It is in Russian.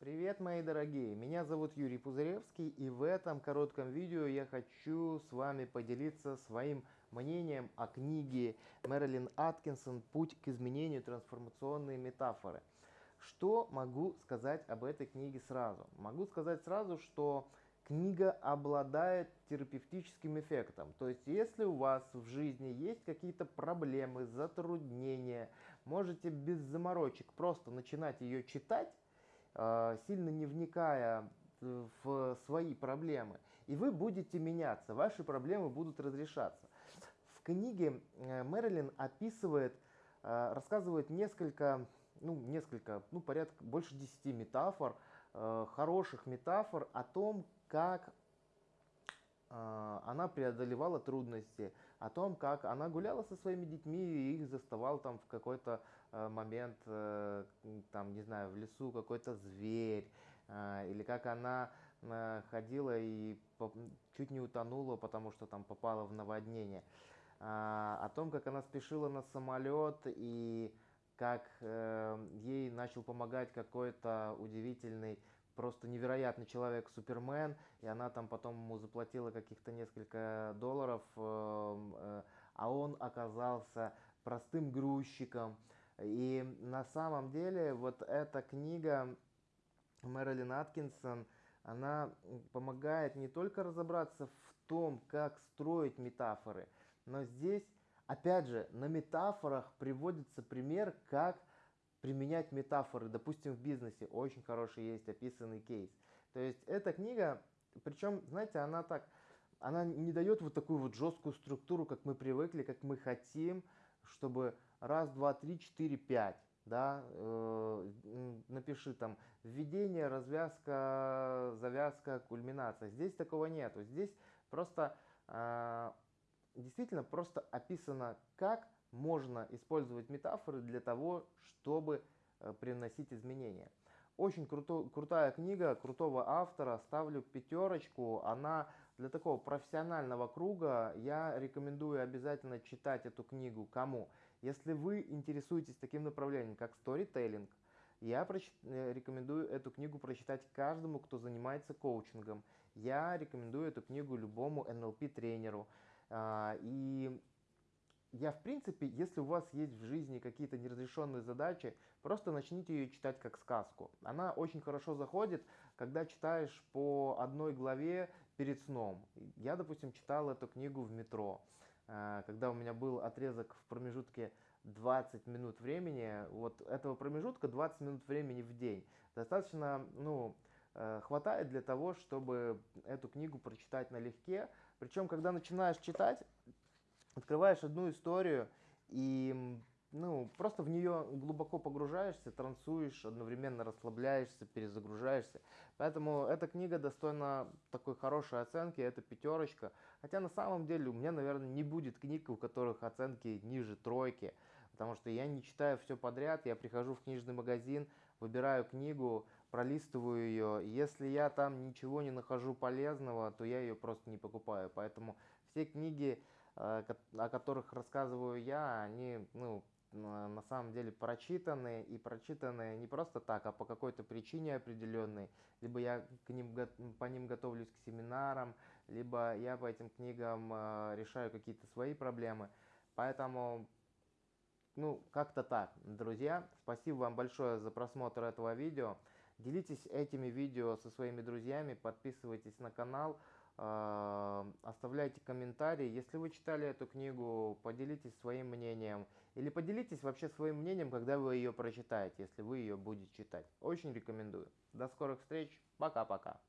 Привет, мои дорогие! Меня зовут Юрий Пузыревский, и в этом коротком видео я хочу с вами поделиться своим мнением о книге Мэрилин Аткинсон «Путь к изменению. Трансформационные метафоры». Что могу сказать об этой книге сразу? Могу сказать сразу, что книга обладает терапевтическим эффектом. То есть, если у вас в жизни есть какие-то проблемы, затруднения, можете без заморочек просто начинать ее читать, сильно не вникая в свои проблемы, и вы будете меняться, ваши проблемы будут разрешаться. В книге э, Мэрилин описывает, э, рассказывает несколько, ну, несколько, ну, порядка, больше 10 метафор, э, хороших метафор о том, как она преодолевала трудности, о том, как она гуляла со своими детьми и их заставал там в какой-то момент, там, не знаю, в лесу какой-то зверь, или как она ходила и чуть не утонула, потому что там попала в наводнение, о том, как она спешила на самолет и как э, ей начал помогать какой-то удивительный просто невероятный человек Супермен, и она там потом ему заплатила каких-то несколько долларов, эм, э, а он оказался простым грузчиком. И на самом деле вот эта книга Мэрилин Аткинсон, она помогает не только разобраться в том, как строить метафоры, но здесь, опять же, на метафорах приводится пример, как применять метафоры, допустим, в бизнесе. Очень хороший есть описанный кейс. То есть эта книга, причем, знаете, она так, она не дает вот такую вот жесткую структуру, как мы привыкли, как мы хотим, чтобы раз, два, три, четыре, пять, да, э, напиши там введение, развязка, завязка, кульминация. Здесь такого нету. Здесь просто, э, действительно просто описано, как можно использовать метафоры для того, чтобы э, приносить изменения. Очень круто, крутая книга, крутого автора, ставлю пятерочку. Она для такого профессионального круга, я рекомендую обязательно читать эту книгу. Кому? Если вы интересуетесь таким направлением, как сторителлинг, я э, рекомендую эту книгу прочитать каждому, кто занимается коучингом. Я рекомендую эту книгу любому NLP-тренеру. А, и я, в принципе, если у вас есть в жизни какие-то неразрешенные задачи, просто начните ее читать как сказку. Она очень хорошо заходит, когда читаешь по одной главе перед сном. Я, допустим, читал эту книгу в метро, э, когда у меня был отрезок в промежутке 20 минут времени, вот этого промежутка 20 минут времени в день. Достаточно, ну, э, хватает для того, чтобы эту книгу прочитать налегке. Причем, когда начинаешь читать, открываешь одну историю и ну, просто в нее глубоко погружаешься, трансуешь, одновременно расслабляешься, перезагружаешься. Поэтому эта книга достойна такой хорошей оценки, это пятерочка. Хотя на самом деле у меня, наверное, не будет книг, у которых оценки ниже тройки, потому что я не читаю все подряд, я прихожу в книжный магазин, выбираю книгу, пролистываю ее. Если я там ничего не нахожу полезного, то я ее просто не покупаю. Поэтому все книги о которых рассказываю я, они ну, на самом деле прочитаны и прочитаны не просто так, а по какой-то причине определенной. Либо я к ним, по ним готовлюсь к семинарам, либо я по этим книгам э, решаю какие-то свои проблемы. Поэтому, ну, как-то так. Друзья, спасибо вам большое за просмотр этого видео. Делитесь этими видео со своими друзьями, подписывайтесь на канал. А, оставляйте комментарии. Если вы читали эту книгу, поделитесь своим мнением. Или поделитесь вообще своим мнением, когда вы ее прочитаете, если вы ее будете читать. Очень рекомендую. До скорых встреч. Пока-пока.